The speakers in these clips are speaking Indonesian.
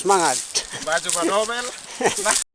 Semangat. Baju Nobel.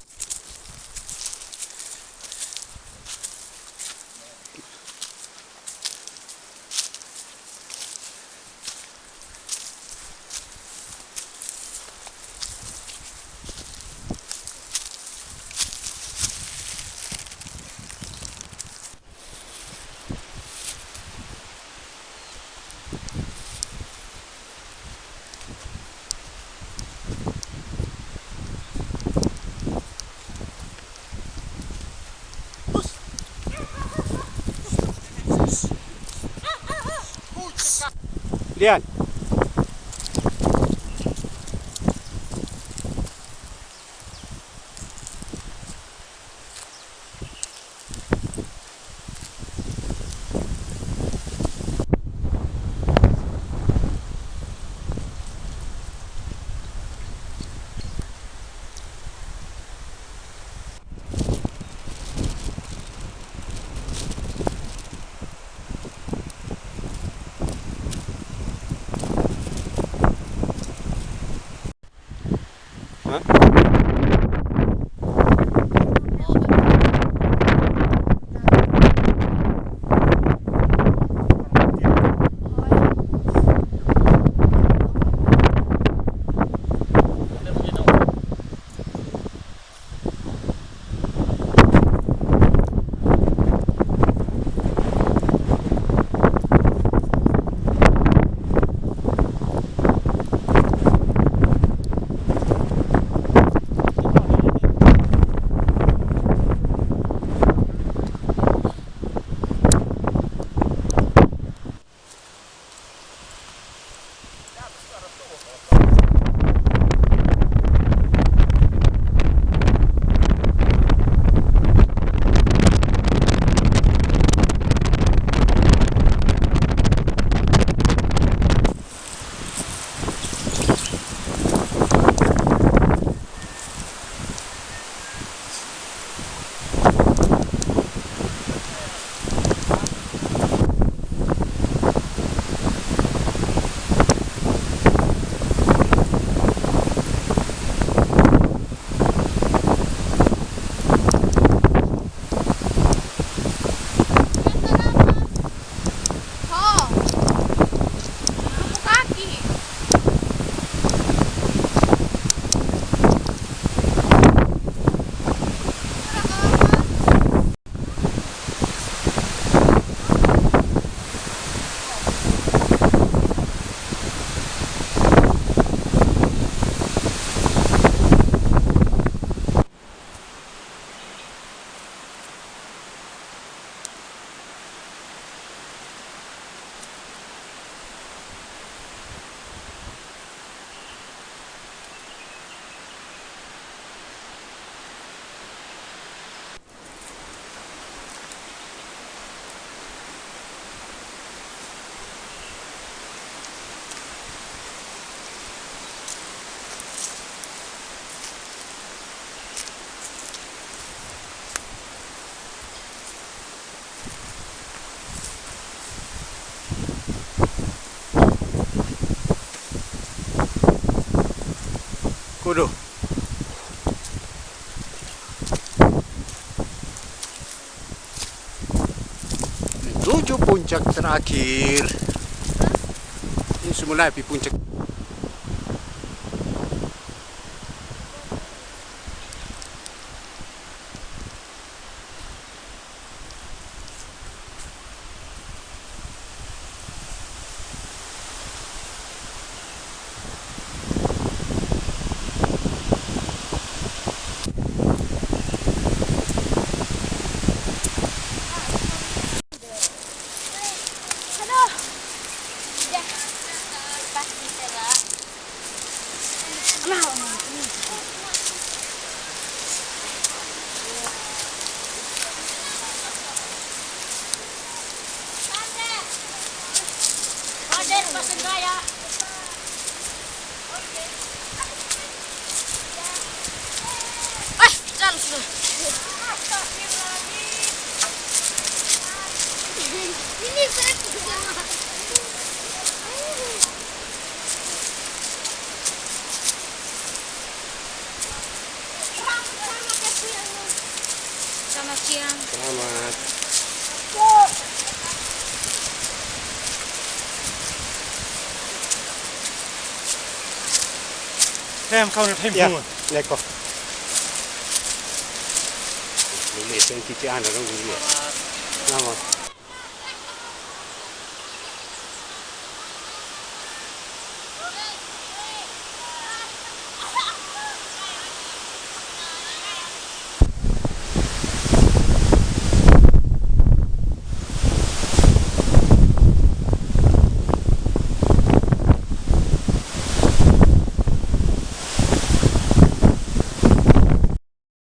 ديالي Uh-huh. Kudu. Menuju puncak terakhir. Ini semula di puncak. Pasig Raya. Eh, jalan sudah. Ini Selamat. Selamat. Nem, kaunet ei ja, Leko. Niin, se on kiinni aina, on kiinni. Nämä on.